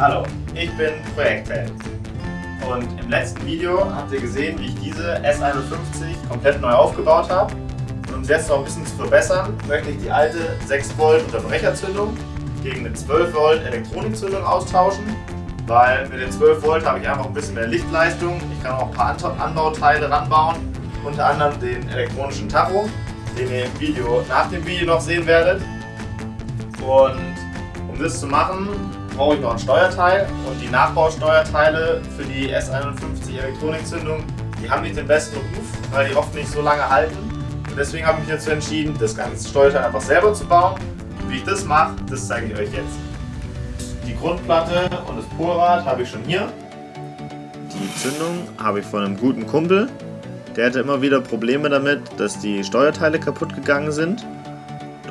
Hallo, ich bin Projektheld und im letzten Video habt ihr gesehen, wie ich diese S51 komplett neu aufgebaut habe. Und um es jetzt noch ein bisschen zu verbessern, möchte ich die alte 6 Volt Unterbrecherzündung gegen eine 12 Volt Elektronikzündung austauschen, weil mit den 12 Volt habe ich einfach ein bisschen mehr Lichtleistung. Ich kann auch ein paar Anbauteile ranbauen, unter anderem den elektronischen Tacho, den ihr im Video nach dem Video noch sehen werdet. Und um das zu machen, brauche ich noch ein Steuerteil und die Nachbausteuerteile für die S51 Elektronikzündung, die haben nicht den besten Ruf, weil die oft nicht so lange halten. Und deswegen habe ich mich dazu entschieden, das ganze Steuerteil einfach selber zu bauen. Und wie ich das mache, das zeige ich euch jetzt. Die Grundplatte und das Polrad habe ich schon hier. Die Zündung habe ich von einem guten Kumpel. Der hatte immer wieder Probleme damit, dass die Steuerteile kaputt gegangen sind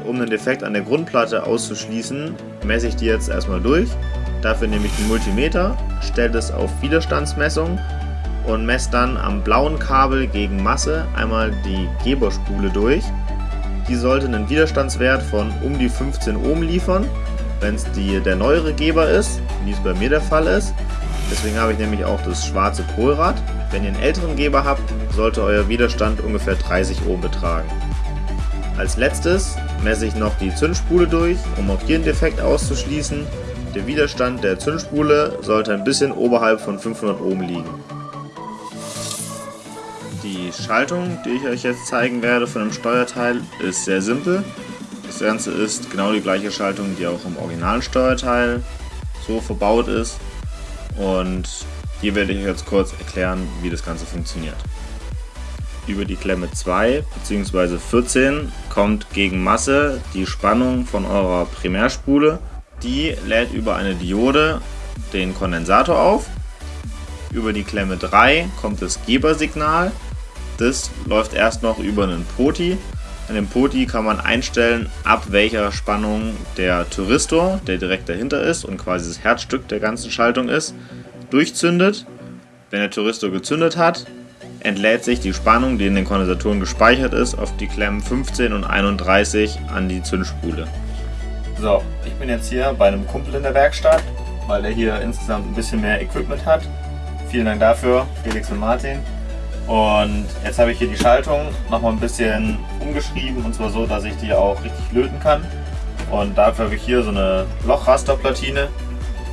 um den Defekt an der Grundplatte auszuschließen, messe ich die jetzt erstmal durch. Dafür nehme ich den Multimeter, stelle es auf Widerstandsmessung und messe dann am blauen Kabel gegen Masse einmal die Geberspule durch. Die sollte einen Widerstandswert von um die 15 Ohm liefern, wenn es der neuere Geber ist, wie es bei mir der Fall ist. Deswegen habe ich nämlich auch das schwarze Polrad. Wenn ihr einen älteren Geber habt, sollte euer Widerstand ungefähr 30 Ohm betragen. Als letztes messe ich noch die Zündspule durch, um auch hier einen Defekt auszuschließen. Der Widerstand der Zündspule sollte ein bisschen oberhalb von 500 Ohm liegen. Die Schaltung, die ich euch jetzt zeigen werde von dem Steuerteil, ist sehr simpel. Das Ganze ist genau die gleiche Schaltung, die auch im originalen Steuerteil so verbaut ist. Und hier werde ich jetzt kurz erklären, wie das Ganze funktioniert über die Klemme 2 bzw. 14 kommt gegen Masse die Spannung von eurer Primärspule. Die lädt über eine Diode den Kondensator auf. Über die Klemme 3 kommt das Gebersignal. Das läuft erst noch über einen Poti. An dem Poti kann man einstellen, ab welcher Spannung der Thyristor, der direkt dahinter ist und quasi das Herzstück der ganzen Schaltung ist, durchzündet. Wenn der Thyristor gezündet hat, entlädt sich die Spannung, die in den Kondensatoren gespeichert ist, auf die Klemmen 15 und 31 an die Zündspule. So, ich bin jetzt hier bei einem Kumpel in der Werkstatt, weil der hier insgesamt ein bisschen mehr Equipment hat. Vielen Dank dafür, Felix und Martin. Und jetzt habe ich hier die Schaltung nochmal ein bisschen umgeschrieben und zwar so, dass ich die auch richtig löten kann. Und dafür habe ich hier so eine Lochrasterplatine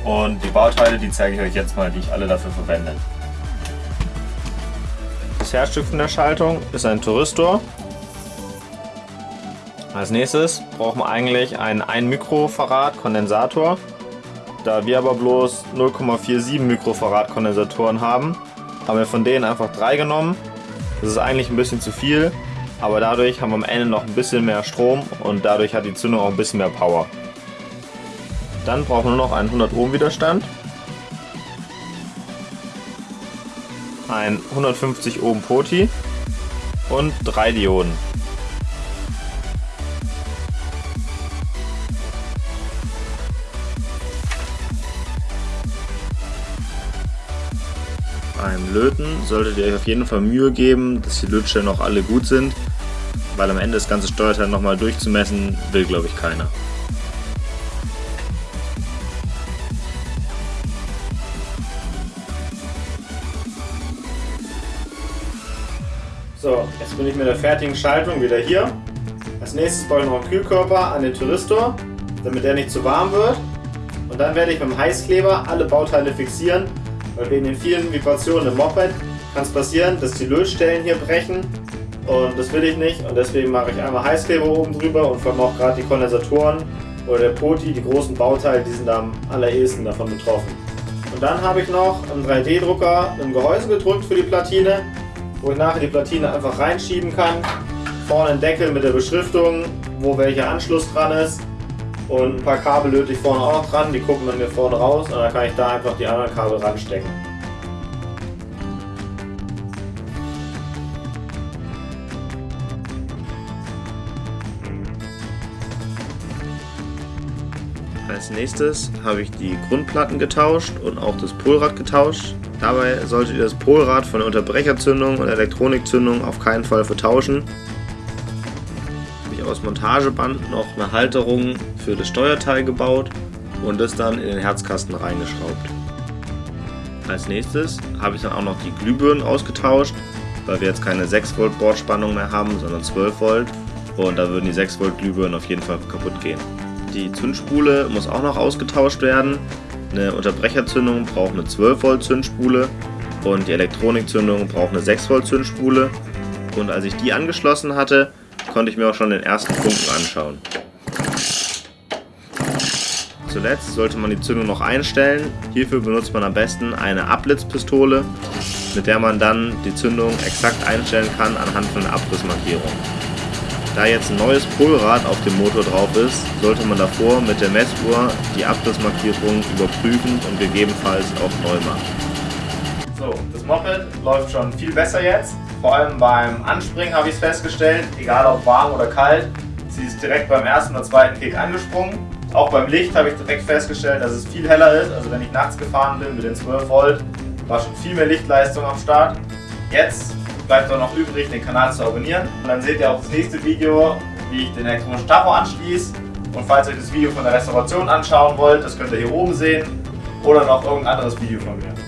und die Bauteile, die zeige ich euch jetzt mal, die ich alle dafür verwende. Herzstück von der Schaltung ist ein Thyristor. Als nächstes brauchen wir eigentlich einen 1 Mikrofarad Kondensator. Da wir aber bloß 0,47 Mikrofarad Kondensatoren haben, haben wir von denen einfach drei genommen. Das ist eigentlich ein bisschen zu viel, aber dadurch haben wir am Ende noch ein bisschen mehr Strom und dadurch hat die Zündung auch ein bisschen mehr Power. Dann brauchen wir nur noch einen 100 Ohm Widerstand. Ein 150 Ohm Poti und drei Dioden. Beim Löten solltet ihr euch auf jeden Fall Mühe geben, dass die Lötstellen auch alle gut sind, weil am Ende das ganze Steuerteil nochmal durchzumessen will glaube ich keiner. So, jetzt bin ich mit der fertigen Schaltung wieder hier. Als nächstes baue ich noch einen Kühlkörper an den Thyristor, damit der nicht zu warm wird. Und dann werde ich mit dem Heißkleber alle Bauteile fixieren, weil wegen den vielen Vibrationen im Moped kann es passieren, dass die Lötstellen hier brechen. Und das will ich nicht und deswegen mache ich einmal Heißkleber oben drüber und vor allem auch gerade die Kondensatoren oder der Poti, die großen Bauteile, die sind am allerersten davon betroffen. Und dann habe ich noch einen 3D-Drucker im Gehäuse gedrückt für die Platine wo ich nachher die Platine einfach reinschieben kann. Vorne ein Deckel mit der Beschriftung, wo welcher Anschluss dran ist. Und ein paar Kabel löte ich vorne auch noch dran, die gucken dann hier vorne raus und dann kann ich da einfach die anderen Kabel ranstecken. Als nächstes habe ich die Grundplatten getauscht und auch das Polrad getauscht. Dabei solltet ihr das Polrad von der Unterbrecherzündung und Elektronikzündung auf keinen Fall vertauschen. Habe ich aus Montageband noch eine Halterung für das Steuerteil gebaut und es dann in den Herzkasten reingeschraubt. Als nächstes habe ich dann auch noch die Glühbirnen ausgetauscht, weil wir jetzt keine 6 Volt Bordspannung mehr haben, sondern 12 Volt und da würden die 6 Volt Glühbirnen auf jeden Fall kaputt gehen. Die Zündspule muss auch noch ausgetauscht werden. Eine Unterbrecherzündung braucht eine 12 Volt Zündspule und die Elektronikzündung braucht eine 6 Volt Zündspule. Und als ich die angeschlossen hatte, konnte ich mir auch schon den ersten Funken anschauen. Zuletzt sollte man die Zündung noch einstellen. Hierfür benutzt man am besten eine Abblitzpistole, mit der man dann die Zündung exakt einstellen kann anhand von der Abrissmarkierung. Da jetzt ein neues Polrad auf dem Motor drauf ist, sollte man davor mit der Messuhr die Abrissmarkierung überprüfen und gegebenenfalls auch neu machen. So, das Moped läuft schon viel besser jetzt. Vor allem beim Anspringen habe ich es festgestellt, egal ob warm oder kalt, sie ist direkt beim ersten oder zweiten Kick angesprungen. Auch beim Licht habe ich direkt festgestellt, dass es viel heller ist. Also wenn ich nachts gefahren bin mit den 12 Volt, war schon viel mehr Lichtleistung am Start. Jetzt bleibt auch noch übrig, den Kanal zu abonnieren. Und dann seht ihr auch das nächste Video, wie ich den elektronischen Tacho anschließe. Und falls ihr euch das Video von der Restauration anschauen wollt, das könnt ihr hier oben sehen. Oder noch irgendein anderes Video von mir.